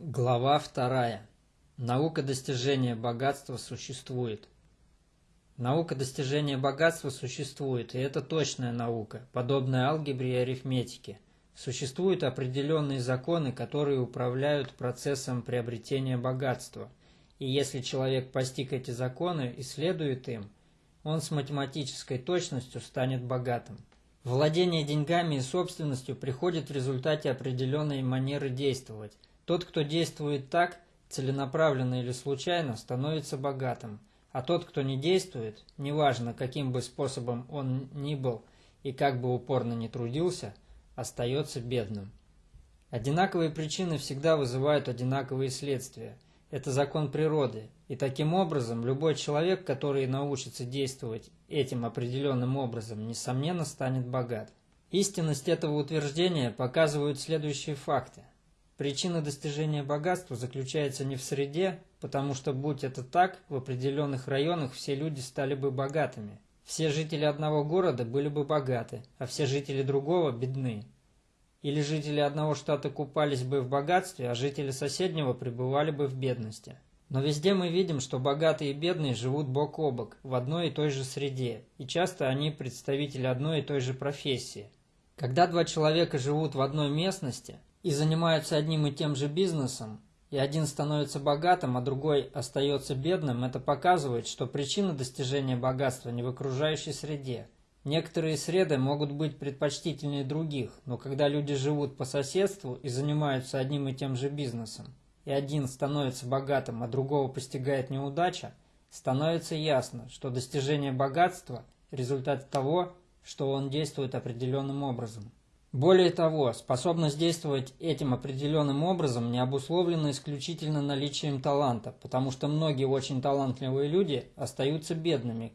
Глава вторая. Наука достижения богатства существует. Наука достижения богатства существует, и это точная наука, подобная алгебре и арифметике. Существуют определенные законы, которые управляют процессом приобретения богатства. И если человек постиг эти законы и следует им, он с математической точностью станет богатым. Владение деньгами и собственностью приходит в результате определенной манеры действовать. Тот, кто действует так, целенаправленно или случайно, становится богатым, а тот, кто не действует, неважно, каким бы способом он ни был и как бы упорно ни трудился, остается бедным. Одинаковые причины всегда вызывают одинаковые следствия. Это закон природы, и таким образом любой человек, который научится действовать этим определенным образом, несомненно станет богат. Истинность этого утверждения показывают следующие факты. Причина достижения богатства заключается не в среде, потому что, будь это так, в определенных районах все люди стали бы богатыми. Все жители одного города были бы богаты, а все жители другого – бедны. Или жители одного штата купались бы в богатстве, а жители соседнего пребывали бы в бедности. Но везде мы видим, что богатые и бедные живут бок о бок, в одной и той же среде, и часто они представители одной и той же профессии. Когда два человека живут в одной местности – и занимаются одним и тем же бизнесом, и один становится богатым, а другой остается бедным, это показывает, что причина достижения богатства не в окружающей среде. Некоторые среды могут быть предпочтительнее других, но когда люди живут по соседству и занимаются одним и тем же бизнесом, и один становится богатым, а другого постигает неудача, становится ясно, что достижение богатства – результат того, что он действует определенным образом. Более того, способность действовать этим определенным образом не обусловлена исключительно наличием таланта, потому что многие очень талантливые люди остаются бедными,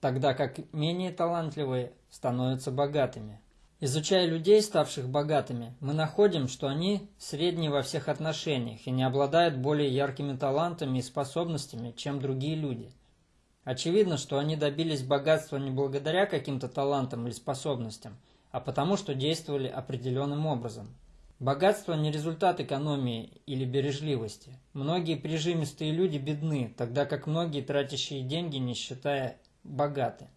тогда как менее талантливые становятся богатыми. Изучая людей, ставших богатыми, мы находим, что они средние во всех отношениях и не обладают более яркими талантами и способностями, чем другие люди. Очевидно, что они добились богатства не благодаря каким-то талантам или способностям – а потому что действовали определенным образом. Богатство не результат экономии или бережливости. Многие прижимистые люди бедны, тогда как многие тратящие деньги, не считая, богаты.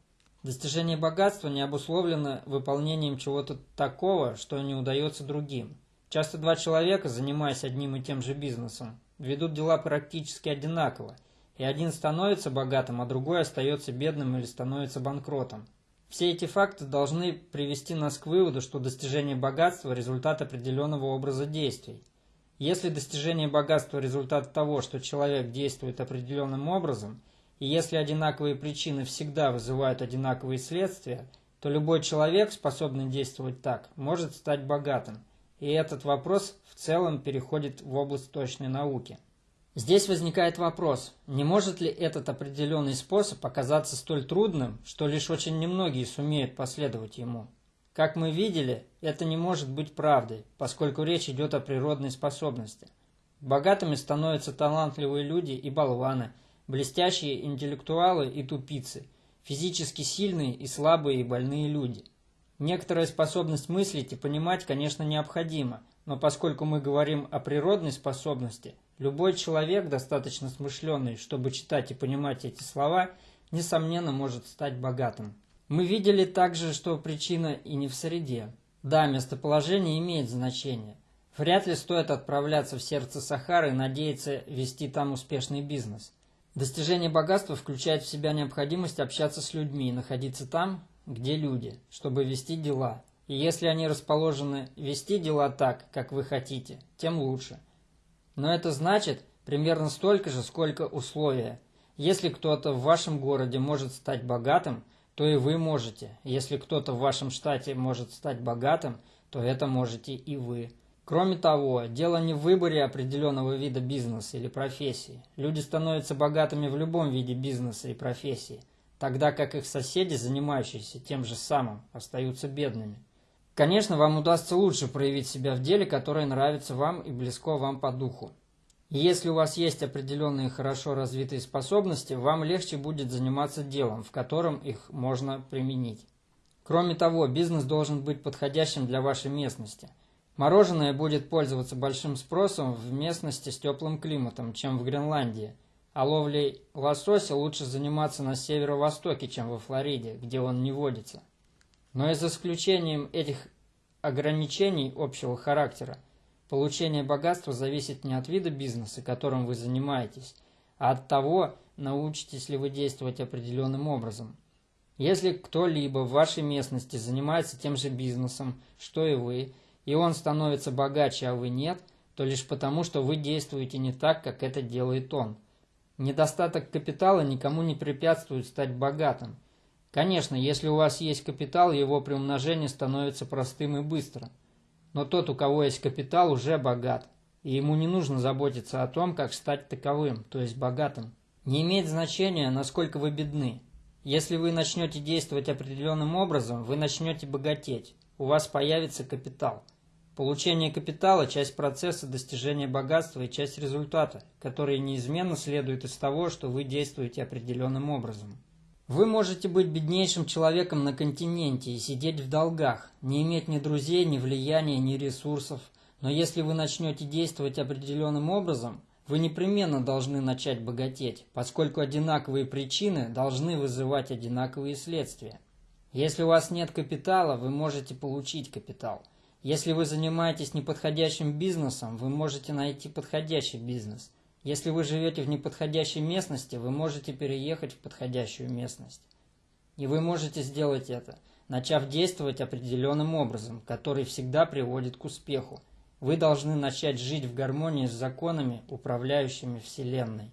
Достижение богатства не обусловлено выполнением чего-то такого, что не удается другим. Часто два человека, занимаясь одним и тем же бизнесом, ведут дела практически одинаково, и один становится богатым, а другой остается бедным или становится банкротом. Все эти факты должны привести нас к выводу, что достижение богатства – результат определенного образа действий. Если достижение богатства – результат того, что человек действует определенным образом, и если одинаковые причины всегда вызывают одинаковые следствия, то любой человек, способный действовать так, может стать богатым. И этот вопрос в целом переходит в область точной науки – Здесь возникает вопрос, не может ли этот определенный способ оказаться столь трудным, что лишь очень немногие сумеют последовать ему? Как мы видели, это не может быть правдой, поскольку речь идет о природной способности. Богатыми становятся талантливые люди и болваны, блестящие интеллектуалы и тупицы, физически сильные и слабые и больные люди. Некоторая способность мыслить и понимать, конечно, необходима, но поскольку мы говорим о природной способности – Любой человек, достаточно смышленый, чтобы читать и понимать эти слова, несомненно может стать богатым. Мы видели также, что причина и не в среде. Да, местоположение имеет значение. Вряд ли стоит отправляться в сердце Сахары и надеяться вести там успешный бизнес. Достижение богатства включает в себя необходимость общаться с людьми и находиться там, где люди, чтобы вести дела. И если они расположены вести дела так, как вы хотите, тем лучше – но это значит примерно столько же, сколько условия. Если кто-то в вашем городе может стать богатым, то и вы можете. Если кто-то в вашем штате может стать богатым, то это можете и вы. Кроме того, дело не в выборе определенного вида бизнеса или профессии. Люди становятся богатыми в любом виде бизнеса и профессии, тогда как их соседи, занимающиеся тем же самым, остаются бедными. Конечно, вам удастся лучше проявить себя в деле, которое нравится вам и близко вам по духу. Если у вас есть определенные хорошо развитые способности, вам легче будет заниматься делом, в котором их можно применить. Кроме того, бизнес должен быть подходящим для вашей местности. Мороженое будет пользоваться большим спросом в местности с теплым климатом, чем в Гренландии, а ловлей лосося лучше заниматься на северо-востоке, чем во Флориде, где он не водится. Но и за исключением этих ограничений общего характера, получение богатства зависит не от вида бизнеса, которым вы занимаетесь, а от того, научитесь ли вы действовать определенным образом. Если кто-либо в вашей местности занимается тем же бизнесом, что и вы, и он становится богаче, а вы нет, то лишь потому, что вы действуете не так, как это делает он. Недостаток капитала никому не препятствует стать богатым. Конечно, если у вас есть капитал, его приумножение становится простым и быстро. Но тот, у кого есть капитал, уже богат, и ему не нужно заботиться о том, как стать таковым, то есть богатым. Не имеет значения, насколько вы бедны. Если вы начнете действовать определенным образом, вы начнете богатеть у вас появится капитал. Получение капитала – часть процесса достижения богатства и часть результата, который неизменно следует из того, что вы действуете определенным образом. Вы можете быть беднейшим человеком на континенте и сидеть в долгах, не иметь ни друзей, ни влияния, ни ресурсов, но если вы начнете действовать определенным образом, вы непременно должны начать богатеть, поскольку одинаковые причины должны вызывать одинаковые следствия. Если у вас нет капитала, вы можете получить капитал. Если вы занимаетесь неподходящим бизнесом, вы можете найти подходящий бизнес. Если вы живете в неподходящей местности, вы можете переехать в подходящую местность. И вы можете сделать это, начав действовать определенным образом, который всегда приводит к успеху. Вы должны начать жить в гармонии с законами, управляющими Вселенной.